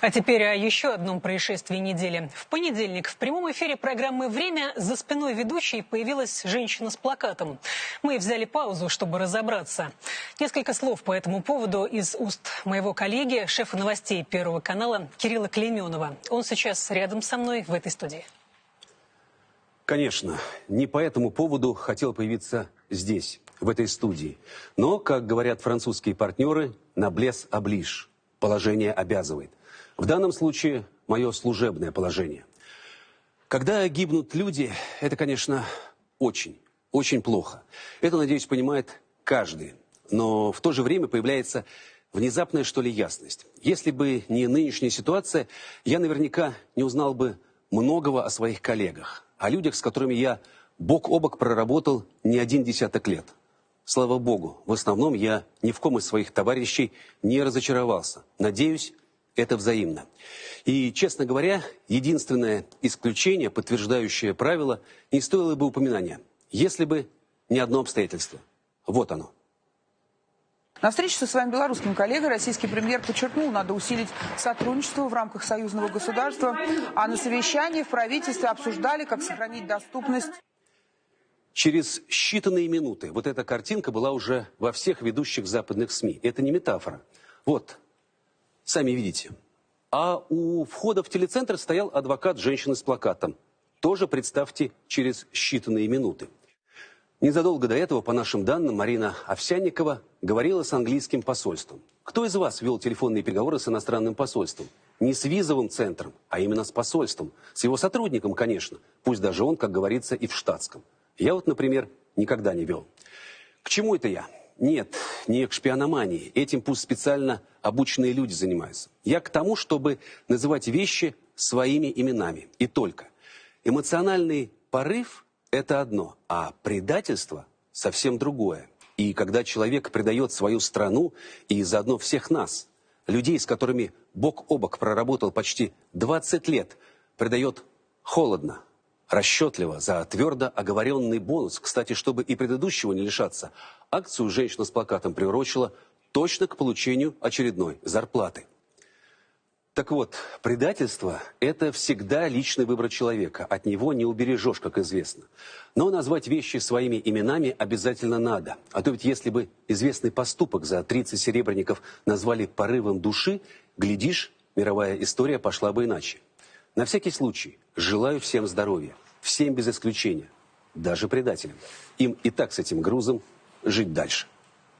А теперь о еще одном происшествии недели. В понедельник в прямом эфире программы «Время» за спиной ведущей появилась женщина с плакатом. Мы взяли паузу, чтобы разобраться. Несколько слов по этому поводу из уст моего коллеги, шефа новостей Первого канала Кирилла Клейменова. Он сейчас рядом со мной в этой студии. Конечно, не по этому поводу хотел появиться здесь, в этой студии. Но, как говорят французские партнеры, на блес оближ. Положение обязывает. В данном случае мое служебное положение. Когда гибнут люди, это, конечно, очень, очень плохо. Это, надеюсь, понимает каждый. Но в то же время появляется внезапная, что ли, ясность. Если бы не нынешняя ситуация, я наверняка не узнал бы многого о своих коллегах, о людях, с которыми я бок о бок проработал не один десяток лет. Слава богу, в основном я ни в ком из своих товарищей не разочаровался. Надеюсь, это взаимно. И, честно говоря, единственное исключение, подтверждающее правило, не стоило бы упоминания, если бы не одно обстоятельство. Вот оно. На встрече со своим белорусским коллегой российский премьер подчеркнул, надо усилить сотрудничество в рамках союзного государства, а на совещании в правительстве обсуждали, как сохранить доступность Через считанные минуты вот эта картинка была уже во всех ведущих западных СМИ. Это не метафора. Вот Сами видите. А у входа в телецентр стоял адвокат женщины с плакатом. Тоже, представьте, через считанные минуты. Незадолго до этого, по нашим данным, Марина Овсянникова говорила с английским посольством. Кто из вас вел телефонные переговоры с иностранным посольством? Не с визовым центром, а именно с посольством. С его сотрудником, конечно. Пусть даже он, как говорится, и в штатском. Я вот, например, никогда не вел. К чему это я? Нет, не к шпиономании. Этим пусть специально обученные люди занимаются. Я к тому, чтобы называть вещи своими именами. И только. Эмоциональный порыв – это одно, а предательство – совсем другое. И когда человек предает свою страну и заодно всех нас, людей, с которыми бок о бок проработал почти 20 лет, предает холодно, расчетливо за твердо оговоренный бонус. Кстати, чтобы и предыдущего не лишаться, акцию женщина с плакатом приурочила точно к получению очередной зарплаты. Так вот, предательство – это всегда личный выбор человека. От него не убережешь, как известно. Но назвать вещи своими именами обязательно надо. А то ведь если бы известный поступок за 30 серебряников назвали порывом души, глядишь, мировая история пошла бы иначе. На всякий случай желаю всем здоровья, всем без исключения, даже предателям. Им и так с этим грузом жить дальше.